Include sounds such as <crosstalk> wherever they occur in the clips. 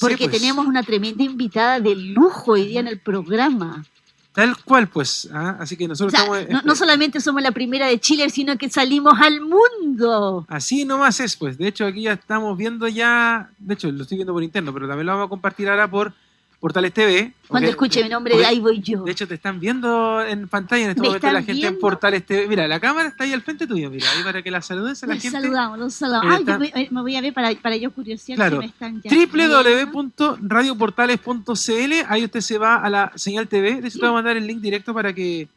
porque pues. tenemos una tremenda invitada de lujo hoy día en el programa. Tal cual, pues. ¿ah? Así que O nosotros sea, estamos. no, no solamente somos la primera de Chile, sino que salimos al mundo. Así nomás es, pues. De hecho, aquí ya estamos viendo ya. De hecho, lo estoy viendo por interno, pero también lo vamos a compartir ahora por Portales TV. Cuando porque- escuche mi nombre, porque- ahí voy yo. De hecho, te están viendo en pantalla en este ¿Me momento la gente en? Portales TV. Mira, la cámara está ahí al frente tuyo, mira, ahí para que la saludes a la Los gente. saludamos, los saludamos. Ay, yo está- me, voy a ver para, para yo curiosear Claro. si me están ya www.radioportales.cl Ahí usted se va a la señal TV. De hecho, te voy a mandar el link directo para que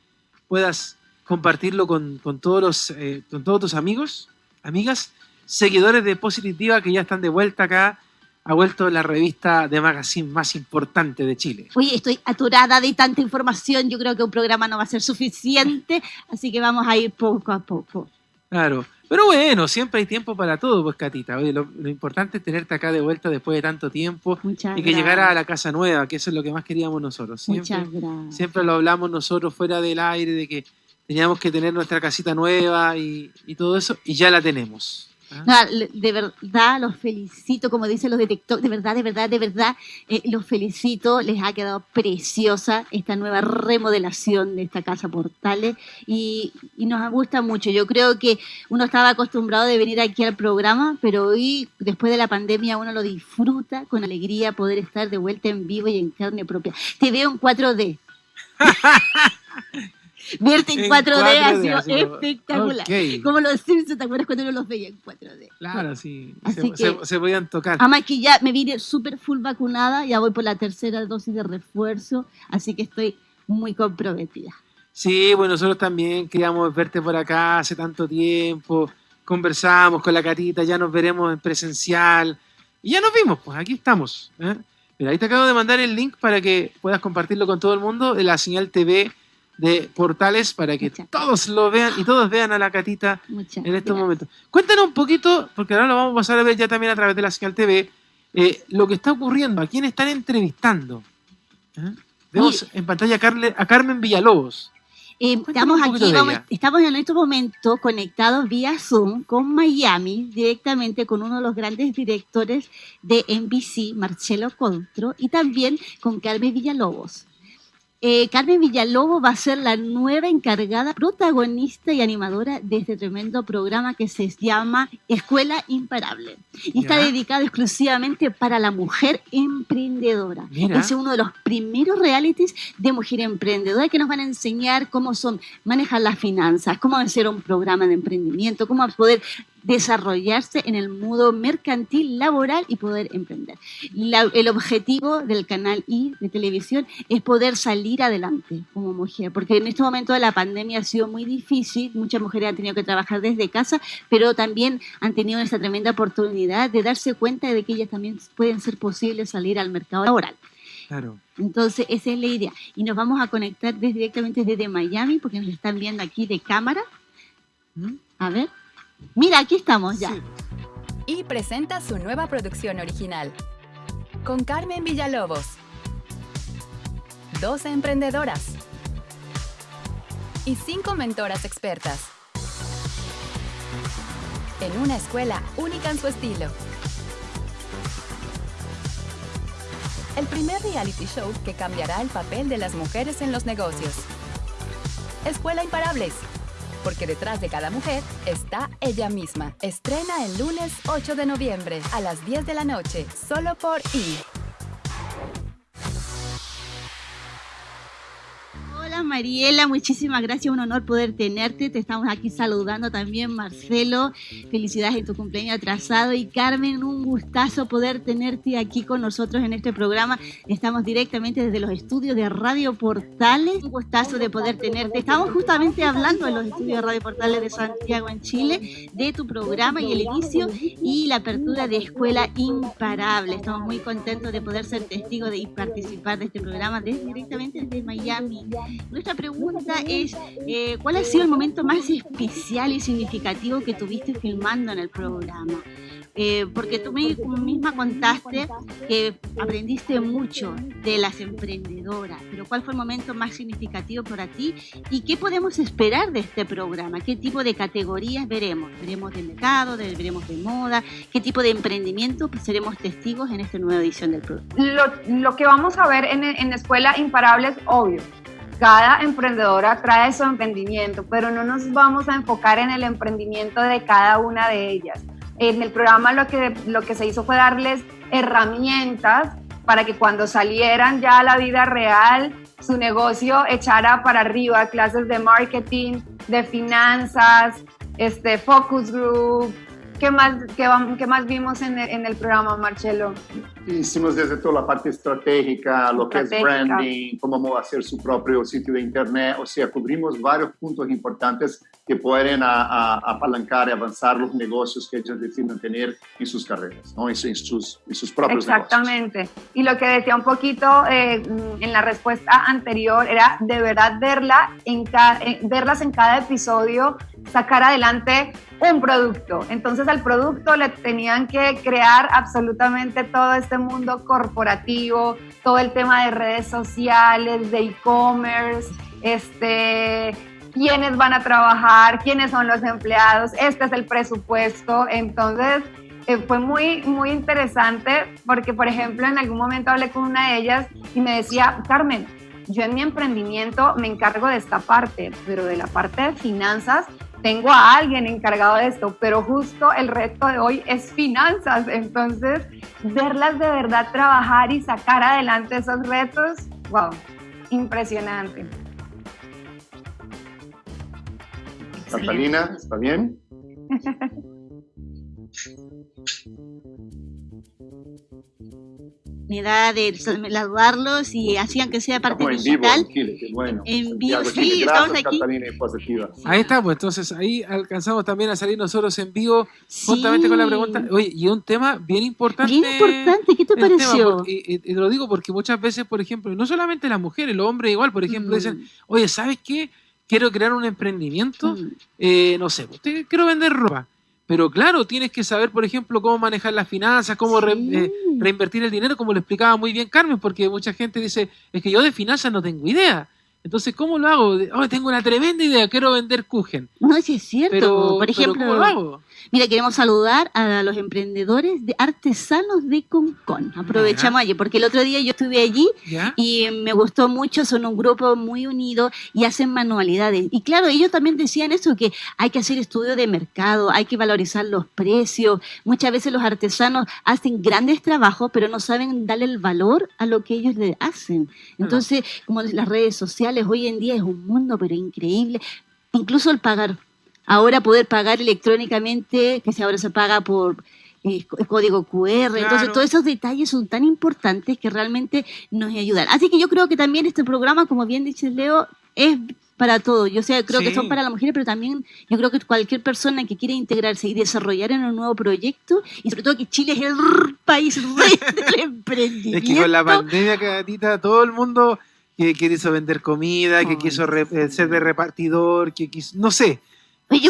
puedas compartirlo con, con todos los, eh, con todos tus amigos, amigas, seguidores de Positiva que ya están de vuelta acá. Ha vuelto la revista de magazine más importante de Chile. Oye, estoy aturada de tanta información. Yo creo que un programa no va a ser suficiente, así que vamos a ir poco a poco. Claro. Pero bueno, siempre hay tiempo para todo, pues, Catita. Oye, lo, lo importante es tenerte acá de vuelta después de tanto tiempo Muchas y que gracias. llegara a la casa nueva, que eso es lo que más queríamos nosotros. Siempre, Muchas gracias. siempre lo hablamos nosotros fuera del aire, de que teníamos que tener nuestra casita nueva y, y todo eso, y ya la tenemos. ¿Ah? De verdad los felicito, como dicen los de TikTok, de verdad, de verdad, de verdad, eh, los felicito, les ha quedado preciosa esta nueva remodelación de esta casa Portales y, y nos gusta mucho. Yo creo que uno estaba acostumbrado de venir aquí al programa, pero hoy, después de la pandemia, uno lo disfruta con alegría poder estar de vuelta en vivo y en carne propia. Te veo en 4D. <laughs> Verte en, En 4D, ha 4D, sido espectacular. Ok. Como los Simpsons, ¿te acuerdas cuando uno los veía en 4D? Claro, sí. Así Se, que- se- se podían tocar. Además que ya me vine súper full vacunada, ya voy por la tercera dosis de refuerzo, así que estoy muy comprometida. Sí, bueno, nosotros también queríamos verte por acá hace tanto tiempo. Conversamos con la Catita, ya nos veremos en presencial. Y ya nos vimos, pues aquí estamos. ¿eh? Mira, ahí te acabo de mandar el link para que puedas compartirlo con todo el mundo de la señal TV de Portales para que Muchas todos lo vean y todos vean a la Catita Muchas en estos gracias. momentos. Cuéntanos un poquito, porque ahora lo vamos a pasar a ver ya también a través de la señal TV, eh, lo que está ocurriendo, a quién están entrevistando. ¿Eh? Vemos en pantalla a, Carle- a Carmen Villalobos. Eh, estamos aquí, vamos- estamos en estos momentos conectados vía Zoom con Miami, directamente con uno de los grandes directores de NBC, Marcelo Contro, y también con Carmen Villalobos. Eh, Carmen Villalobos va a ser la nueva encargada, protagonista y animadora de este tremendo programa que se llama Escuela Imparable. Y está dedicado exclusivamente para la mujer emprendedora. Mira. Es uno de los primeros realities de mujer emprendedora que nos van a enseñar cómo son manejar las finanzas, cómo hacer un programa de emprendimiento, cómo poder desarrollarse en el mundo mercantil, laboral y poder emprender. La- el objetivo del canal I de televisión es poder salir adelante como mujer, porque en este momento de la pandemia ha sido muy difícil, muchas mujeres han tenido que trabajar desde casa, pero también han tenido esa tremenda oportunidad de darse cuenta de que ellas también pueden ser posibles salir al mercado laboral. Claro. Entonces, esa es la idea. Y nos vamos a conectar des- directamente desde Miami, porque nos están viendo aquí de cámara. ¿Mm? A ver. Mira, aquí estamos ya. Y presenta su nueva producción original. Con Carmen Villalobos. 12 emprendedoras. Y 5 mentoras expertas. En una escuela única en su estilo. El primer reality show que cambiará el papel de las mujeres en los negocios. Escuela Imparables. Porque detrás de cada mujer está ella misma. Estrena el lunes 8 de noviembre a las 10 de la noche, solo por I. Mariela, muchísimas gracias, un honor poder tenerte. Te estamos aquí saludando también, Marcelo. Felicidades en tu cumpleaños atrasado. Y Carmen, un gustazo poder tenerte aquí con nosotros en este programa. Estamos directamente desde los estudios de Radio Portales. Un gustazo de poder tenerte. Estamos justamente hablando en los estudios de Radio Portales de Santiago, en Chile, de tu programa y el inicio y la apertura de Escuela Imparable. Estamos muy contentos de poder ser testigos de y participar de este programa desde, directamente desde Miami. Nuestra pregunta es, eh, ¿cuál ha sido el momento más especial y significativo que tuviste filmando en el programa? Eh, porque tú misma contaste que aprendiste mucho de las emprendedoras, pero ¿cuál fue el momento más significativo para ti y qué podemos esperar de este programa? ¿Qué tipo de categorías veremos? ¿Veremos de mercado, veremos de moda? ¿Qué tipo de emprendimiento seremos testigos en esta nueva edición del programa? Lo, que vamos a ver en, en Escuela Imparable es obvio cada emprendedora trae su emprendimiento, pero no nos vamos a enfocar en el emprendimiento de cada una de ellas. En el programa lo que, lo que se hizo fue darles herramientas para que cuando salieran ya a la vida real, su negocio echara para arriba, clases de marketing, de finanzas, este, focus group, ¿Qué más, qué, más vimos en el, en el, programa, Marcelo? Hicimos desde toda la parte estratégica, lo que es branding, cómo hacer su propio sitio de internet, o sea, cubrimos varios puntos importantes que pueden apalancar y avanzar los negocios que ellos deciden tener en sus carreras, ¿no? en, sus, en sus propios Exactamente. Y lo que decía un poquito eh, en la respuesta anterior era de verdad verla en verlas en cada episodio, sacar adelante un producto. Entonces al producto le tenían que crear absolutamente todo este mundo corporativo, todo el tema de redes sociales, de e-commerce, este, quiénes van a trabajar, quiénes son los empleados, este es el presupuesto. Entonces eh, fue muy, muy interesante porque, por ejemplo, en algún momento hablé con una de ellas y me decía, Carmen, yo en mi emprendimiento me encargo de esta parte, pero de la parte de finanzas tengo a alguien encargado de esto, pero justo el reto de hoy es finanzas. Entonces, verlas de verdad trabajar y sacar adelante esos retos, wow, impresionante. Catalina, ¿está bien? <laughs> edad de saludarlos y hacían que sea parte digital. En vivo, sí, estamos aquí. Ahí está, pues entonces ahí alcanzamos también a salir nosotros en vivo, justamente con la pregunta. Oye, y un tema bien importante. Bien importante, ¿qué te pareció? y, lo digo porque muchas veces, por ejemplo, no solamente las mujeres, los hombres igual, por ejemplo, dicen, mm. oye, ¿sabes qué? Quiero crear un emprendimiento, mm. eh, no sé, quiero vender ropa. Pero claro, tienes que saber, por ejemplo, cómo manejar las finanzas, cómo eh, reinvertir el dinero, como lo explicaba muy bien Carmen, porque mucha gente dice, es que yo de finanzas no tengo idea. Entonces, ¿cómo lo hago? Oh, tengo una tremenda idea, quiero vender Kuchen. No, sí es cierto. Por ejemplo, ¿cómo lo hago? Mira, queremos saludar a los emprendedores de artesanos de Concon. Aprovechamos allí, porque el otro día yo estuve allí y me gustó mucho, son un grupo muy unido y hacen manualidades. Y claro, ellos también decían eso, que hay que hacer estudio de mercado, hay que valorizar los precios. Muchas veces los artesanos hacen grandes trabajos, pero no saben darle el valor a lo que ellos le hacen. Entonces, como las redes sociales, hoy en día es un mundo, pero increíble. Incluso el pagar ahora poder pagar electrónicamente, que ahora se paga por eh, código QR, entonces todos esos detalles son tan importantes que realmente nos ayudan. Así que yo creo que también este programa, como bien dice Leo, es para todo. Yo sé, creo que son para las mujeres, pero también yo creo que cualquier persona que quiera integrarse y desarrollar en un nuevo proyecto, y sobre todo que Chile es el país <laughs> del emprendimiento. Es que con la pandemia, Catita, todo el mundo que quiso vender comida, que quiso eh, ser de repartidor, que quiso, no sé, Oye,